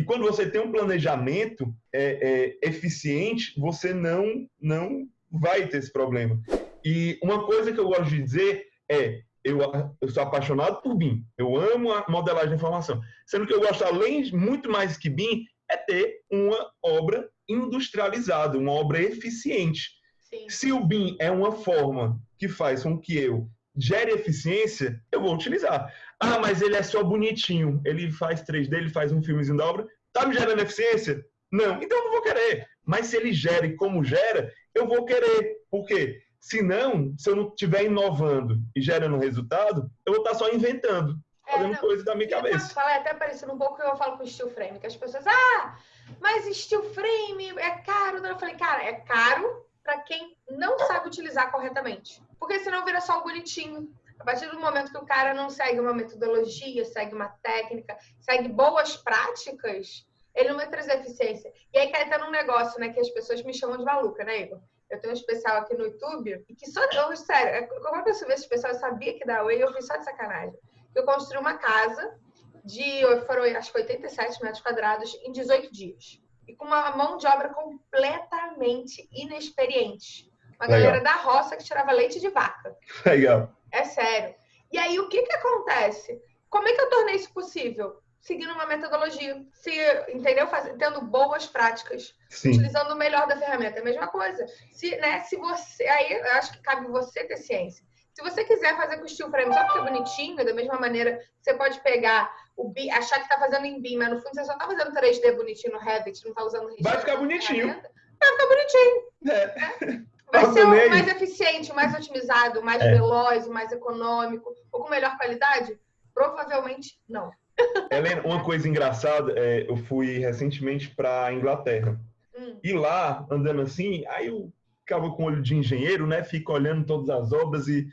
E quando você tem um planejamento é, é, eficiente, você não, não vai ter esse problema. E uma coisa que eu gosto de dizer é: eu, eu sou apaixonado por BIM, eu amo a modelagem de informação. Sendo que eu gosto, além, muito mais que BIM, é ter uma obra industrializada, uma obra eficiente. Sim. Se o BIM é uma forma que faz com que eu gere eficiência, eu vou utilizar. Ah, mas ele é só bonitinho, ele faz 3D, ele faz um filmezinho da obra, tá me gerando eficiência? Não, então eu não vou querer. Mas se ele gera e como gera, eu vou querer. Por quê? Se não, se eu não estiver inovando e gerando resultado, eu vou estar só inventando, é, fazendo coisas da minha cabeça. Falar, é até parecido um pouco que eu falo com steel frame, que as pessoas, ah, mas steel frame é caro. Eu falei, cara, é caro para quem não sabe utilizar corretamente. Porque senão vira só o bonitinho. A partir do momento que o cara não segue uma metodologia, segue uma técnica, segue boas práticas, ele não vai trazer eficiência. E aí cai até num negócio, né, que as pessoas me chamam de maluca, né, Igor? Eu tenho um especial aqui no YouTube, e que só, eu, sério, quando eu vi esse especial, eu sabia que da Way, eu vi só de sacanagem. Eu construí uma casa de, foram acho que 87 metros quadrados em 18 dias e com uma mão de obra completamente inexperiente. Uma Legal. galera da roça que tirava leite de vaca. Legal. É sério. E aí, o que que acontece? Como é que eu tornei isso possível? Seguindo uma metodologia, se, entendeu? Faz, tendo boas práticas, Sim. utilizando o melhor da ferramenta. É a mesma coisa. Se, né, se você. Aí eu acho que cabe você ter ciência. Se você quiser fazer com steel frame só porque é bonitinho, da mesma maneira, você pode pegar o BIM, achar que tá fazendo em BIM, mas no fundo você só tá fazendo 3D bonitinho no Revit, não tá usando Vai ficar bonitinho. Vai ficar bonitinho. É. Né? Vai ser o mais eficiente, mais otimizado, mais é. veloz, mais econômico, ou com melhor qualidade? Provavelmente não. Helena, uma coisa engraçada, é, eu fui recentemente para Inglaterra. Hum. E lá, andando assim, aí eu ficava com olho de engenheiro, né? Fica olhando todas as obras e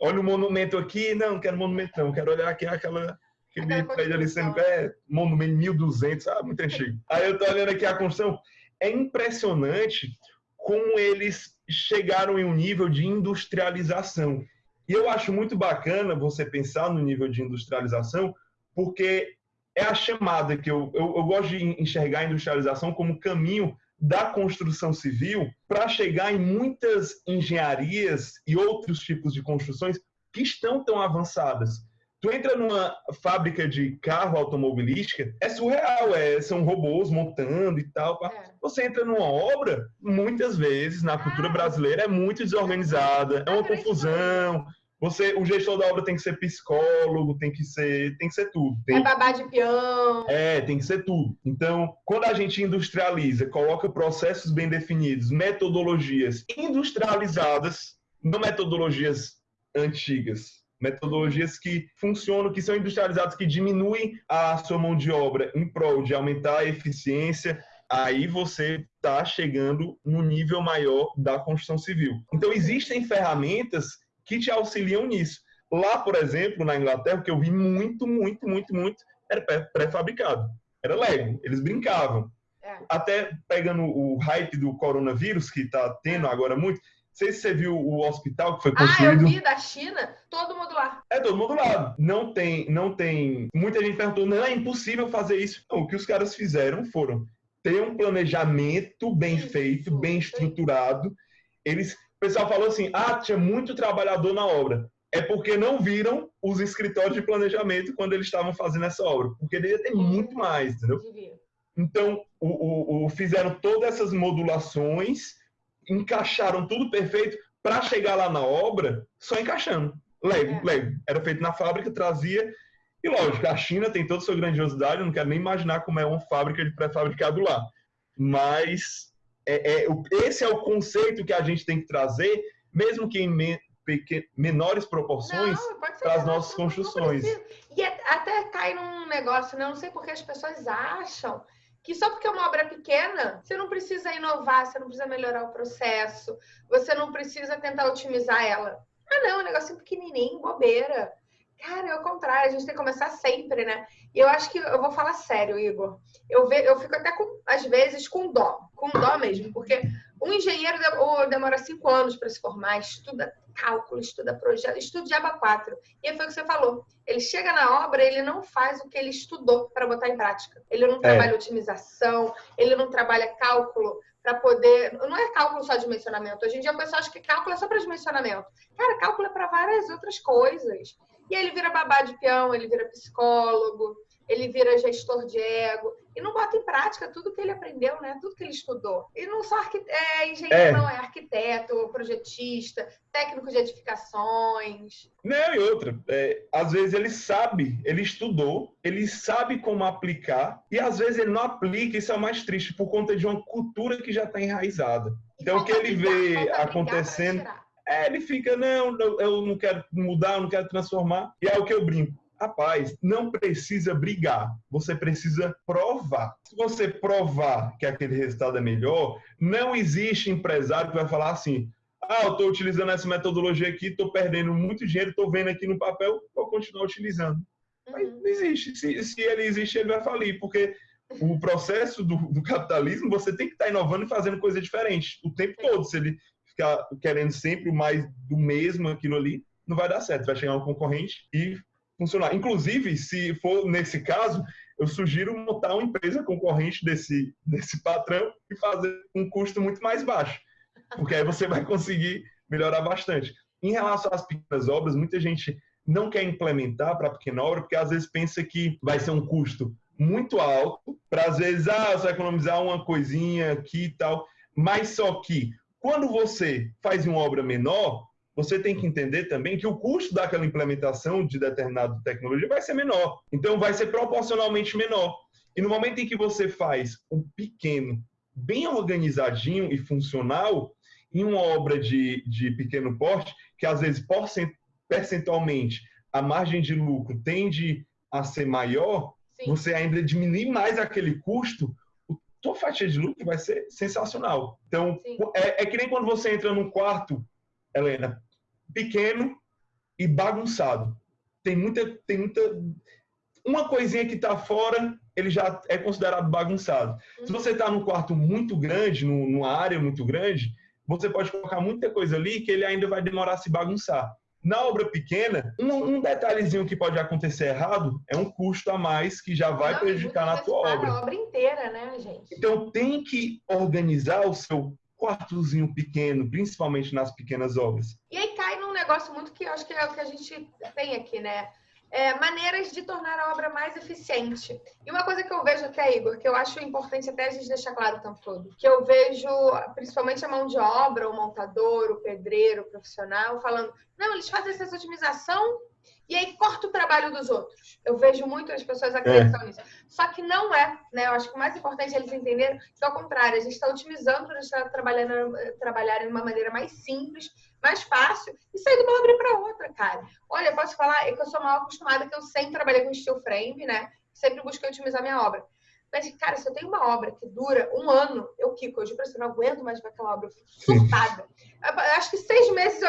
olha o monumento aqui, não, não quero monumento não, quero olhar aqui aquela aquele prédio ali sendo é, monumento 1200, ah, muito antigo. Aí eu tô olhando aqui a construção, é impressionante como eles chegaram em um nível de industrialização. E eu acho muito bacana você pensar no nível de industrialização, porque é a chamada que eu, eu, eu gosto de enxergar a industrialização como caminho da construção civil para chegar em muitas engenharias e outros tipos de construções que estão tão avançadas. Tu entra numa fábrica de carro automobilística, é surreal, é, são robôs montando e tal. É. Você entra numa obra, muitas vezes, na cultura ah. brasileira, é muito desorganizada, é uma confusão, você, o gestor da obra tem que ser psicólogo, tem que ser, tem que ser tudo. Tem, é babá de peão. É, tem que ser tudo. Então, quando a gente industrializa, coloca processos bem definidos, metodologias industrializadas, não metodologias antigas, metodologias que funcionam, que são industrializadas, que diminuem a sua mão de obra em prol de aumentar a eficiência, aí você está chegando no nível maior da construção civil. Então, existem ferramentas que te auxiliam nisso. Lá, por exemplo, na Inglaterra, o que eu vi muito, muito, muito, muito, era pré-fabricado. Era Lego. Eles brincavam. É. Até pegando o hype do coronavírus, que está tendo agora muito, sei se você viu o hospital que foi construído. Ah, eu vi da China, todo mundo lá. É, todo mundo lá. Não tem, não tem. Muita gente perguntou, não, é impossível fazer isso. Não, o que os caras fizeram foram ter um planejamento bem isso, feito, bem estruturado. Eles o pessoal falou assim: ah, tinha muito trabalhador na obra. É porque não viram os escritórios de planejamento quando eles estavam fazendo essa obra, porque devia ter muito mais, entendeu? Então, o, o, o, fizeram todas essas modulações, encaixaram tudo perfeito para chegar lá na obra só encaixando. Lego, é. Lego. Era feito na fábrica, trazia. E lógico, a China tem toda a sua grandiosidade, eu não quero nem imaginar como é uma fábrica de pré-fabricado lá. Mas é, é, esse é o conceito que a gente tem que trazer, mesmo que em me, pequen, menores proporções, para as nossas construções. E até cai num negócio, né? não sei porque as pessoas acham que só porque é uma obra pequena, você não precisa inovar, você não precisa melhorar o processo, você não precisa tentar otimizar ela. Ah, não, é um negocinho pequenininho, bobeira. Cara, é o contrário, a gente tem que começar sempre, né? E eu acho que eu vou falar sério, Igor. Eu, ve, eu fico até com, às vezes, com dó, com dó mesmo, porque um engenheiro demora cinco anos para se formar, estuda cálculo, estuda projeto, estuda de aba 4. E foi o que você falou. Ele chega na obra, ele não faz o que ele estudou para botar em prática. Ele não é. trabalha otimização, ele não trabalha cálculo para poder. Não é cálculo só de dimensionamento. Hoje em dia o pessoal acha que cálculo é só para dimensionamento. Cara, cálculo é para várias outras coisas. E aí ele vira babá de peão, ele vira psicólogo, ele vira gestor de ego e não bota em prática tudo que ele aprendeu, né? Tudo que ele estudou. E não só é engenheiro, é. não, é arquiteto, projetista, técnico de edificações. Não, e outra, é, às vezes ele sabe, ele estudou, ele sabe como aplicar, e às vezes ele não aplica, isso é o mais triste, por conta de uma cultura que já está enraizada. Então, o que ele vê acontecendo. É, ele fica, não, eu não quero mudar, eu não quero transformar. E é o que eu brinco Rapaz, não precisa brigar, você precisa provar. Se você provar que aquele resultado é melhor, não existe empresário que vai falar assim: ah, eu estou utilizando essa metodologia aqui, estou perdendo muito dinheiro, estou vendo aqui no papel, vou continuar utilizando. Mas uhum. não existe. Se, se ele existe, ele vai falir, porque o processo do, do, capitalismo, você tem que estar tá inovando e fazendo coisa diferente o tempo todo. Se ele ficar querendo sempre o mais do mesmo, aquilo ali, não vai dar certo. Vai chegar um concorrente e funcionar. Inclusive, se for nesse caso, eu sugiro montar uma empresa concorrente desse, desse patrão e fazer um custo muito mais baixo, porque aí você vai conseguir melhorar bastante. Em relação às pequenas obras, muita gente não quer implementar para pequena obra, porque às vezes pensa que vai ser um custo muito alto, para às vezes, ah, você vai economizar uma coisinha aqui e tal, mas só que quando você faz uma obra menor, você tem que entender também que o custo daquela implementação de determinada tecnologia vai ser menor. Então, vai ser proporcionalmente menor. E no momento em que você faz um pequeno, bem organizadinho e funcional, em uma obra de, de pequeno porte, que às vezes percentualmente a margem de lucro tende a ser maior, Sim. você ainda diminui mais aquele custo, tua fatia de lucro vai ser sensacional. Então, é, é que nem quando você entra num quarto Helena, pequeno e bagunçado. Tem muita, tem muita, uma coisinha que está fora, ele já é considerado bagunçado. Se você está num quarto muito grande, numa área muito grande, você pode colocar muita coisa ali que ele ainda vai demorar a se bagunçar. Na obra pequena, um, um detalhezinho que pode acontecer errado é um custo a mais que já vai Não, prejudicar na tua obra. A obra inteira, né, gente? Então tem que organizar o seu quartozinho pequeno, principalmente nas pequenas obras. E aí cai num negócio muito que eu acho que é o que a gente tem aqui, né? É, maneiras de tornar a obra mais eficiente. E uma coisa que eu vejo aqui, Igor, que eu acho importante até a gente deixar claro o tempo todo, que eu vejo principalmente a mão de obra, o montador, o pedreiro, o profissional, falando, não, eles fazem essa otimização e aí corta o trabalho dos outros. Eu vejo muito as pessoas acreditando é. nisso. Só que não é, né? Eu acho que o mais importante é eles entenderem que, ao contrário, a gente está otimizando para a gente estar trabalhando, trabalhar de uma maneira mais simples, mais fácil e sair de uma obra para outra, cara. Olha, eu posso falar é que eu sou mal acostumada, que eu sempre trabalhei com steel frame, né? Sempre busquei otimizar minha obra. Mas, cara, se eu tenho uma obra que dura um ano, eu quico. Eu não aguento mais ver aquela obra. Eu fico surtada. Eu acho que seis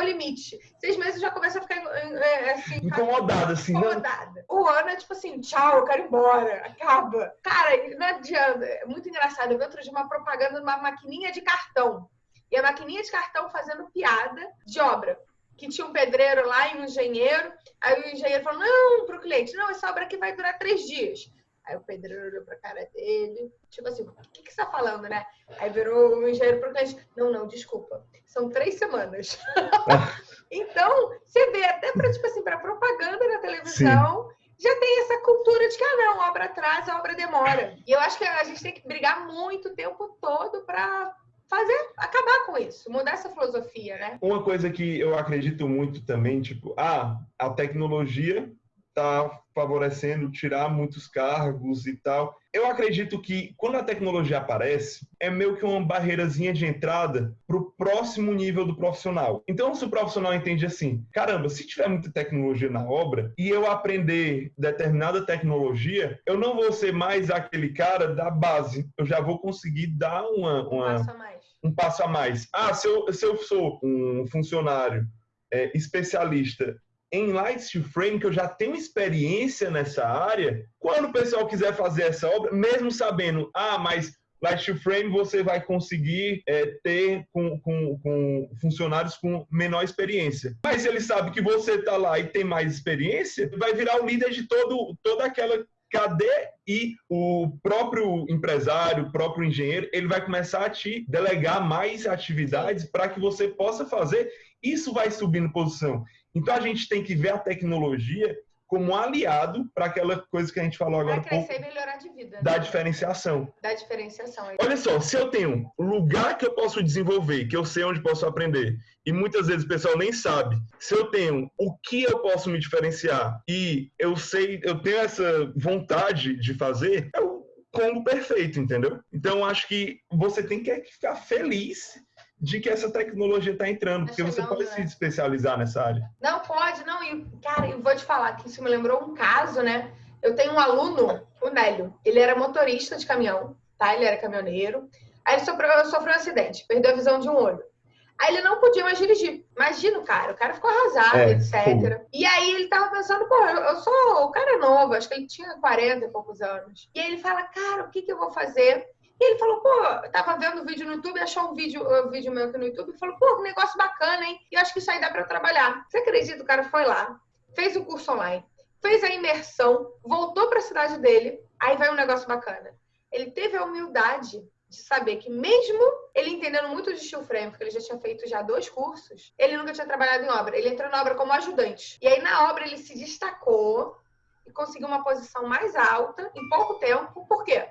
o limite. Seis meses já começa a ficar é, assim. Incomodada, assim, né? Incomodada. Né? O ano é tipo assim, tchau, eu quero ir embora. Acaba. Cara, não adianta. É muito engraçado. Eu vi outro dia uma propaganda de uma maquininha de cartão. E a maquininha de cartão fazendo piada de obra que tinha um pedreiro lá e um engenheiro. Aí o engenheiro falou: não, para o cliente, não, essa obra aqui vai durar três dias. Aí o pedreiro olhou pra cara dele, tipo assim, o que, que você tá falando, né? Aí virou o engenheiro pro cliente, não, não, desculpa, são três semanas. então, você vê, até pra, tipo assim, pra propaganda na televisão, Sim. já tem essa cultura de que, ah, não, obra atrasa, a obra demora. E eu acho que a gente tem que brigar muito o tempo todo pra fazer, acabar com isso, mudar essa filosofia, né? Uma coisa que eu acredito muito também, tipo, ah, a tecnologia está favorecendo tirar muitos cargos e tal. Eu acredito que quando a tecnologia aparece, é meio que uma barreirazinha de entrada para o próximo nível do profissional. Então, se o profissional entende assim, caramba, se tiver muita tecnologia na obra e eu aprender determinada tecnologia, eu não vou ser mais aquele cara da base. Eu já vou conseguir dar uma, uma um passo a mais. Um passo a mais. Ah, se eu, se eu sou um funcionário é, especialista em Light Frame, que eu já tenho experiência nessa área, quando o pessoal quiser fazer essa obra, mesmo sabendo, ah, mas Light Frame você vai conseguir é, ter com, com, com, funcionários com menor experiência. Mas ele sabe que você está lá e tem mais experiência, vai virar o líder de todo, toda aquela cadeia e o próprio empresário, o próprio engenheiro, ele vai começar a te delegar mais atividades para que você possa fazer. Isso vai subindo posição. Então a gente tem que ver a tecnologia como aliado para aquela coisa que a gente falou agora. Para crescer e melhorar de vida. Né? Da diferenciação. Da diferenciação. É Olha só, se eu tenho lugar que eu posso desenvolver, que eu sei onde posso aprender, e muitas vezes o pessoal nem sabe, se eu tenho o que eu posso me diferenciar e eu sei, eu tenho essa vontade de fazer, é o combo perfeito, entendeu? Então acho que você tem que ficar feliz de que essa tecnologia está entrando, porque você pode né? se especializar nessa área. Não, pode, não. E, cara, eu vou te falar que isso me lembrou um caso, né? Eu tenho um aluno, o Nélio, ele era motorista de caminhão, tá? Ele era caminhoneiro. Aí ele sofreu, sofreu um acidente, perdeu a visão de um olho. Aí ele não podia mais dirigir. Imagina o cara, o cara ficou arrasado, é, etc. E aí ele tava pensando, pô, eu, eu, sou. O cara é novo, acho que ele tinha 40 e poucos anos. E aí ele fala, cara, o que, que eu vou fazer? E ele falou, pô, eu tava vendo vídeo no YouTube, achou um vídeo, um vídeo meu aqui no YouTube e falou, pô, negócio bacana, hein? E eu acho que isso aí dá pra trabalhar. Você acredita? O cara foi lá, fez o curso online, fez a imersão, voltou pra cidade dele, aí vai um negócio bacana. Ele teve a humildade de saber que mesmo ele entendendo muito de steel frame, porque ele já tinha feito já dois cursos, ele nunca tinha trabalhado em obra. Ele entrou na obra como ajudante. E aí na obra ele se destacou e conseguiu uma posição mais alta em pouco tempo. Por quê?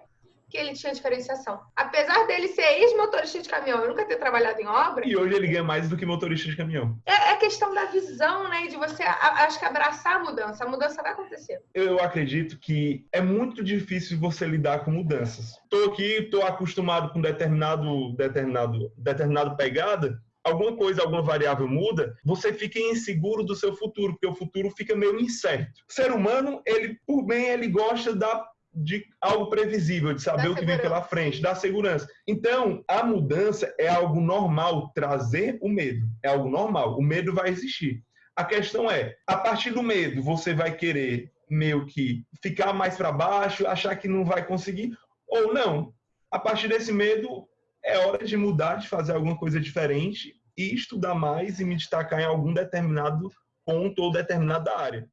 Que ele tinha diferenciação. Apesar dele ser ex-motorista de caminhão e nunca ter trabalhado em obra. E hoje ele ganha mais do que motorista de caminhão. É, é questão da visão, né? De você, acho que abraçar a mudança. A mudança vai acontecer. Eu acredito que é muito difícil você lidar com mudanças. Estou aqui, estou acostumado com determinado, determinado, determinado pegada alguma coisa, alguma variável muda, você fica inseguro do seu futuro, porque o futuro fica meio incerto. O ser humano, ele, por bem, ele gosta da de algo previsível, de saber da o que segurança. vem pela frente, da segurança. Então, a mudança é algo normal, trazer o medo. É algo normal. O medo vai existir. A questão é, a partir do medo, você vai querer meio que ficar mais para baixo, achar que não vai conseguir, ou não. A partir desse medo, é hora de mudar, de fazer alguma coisa diferente e estudar mais e me destacar em algum determinado ponto ou determinada área.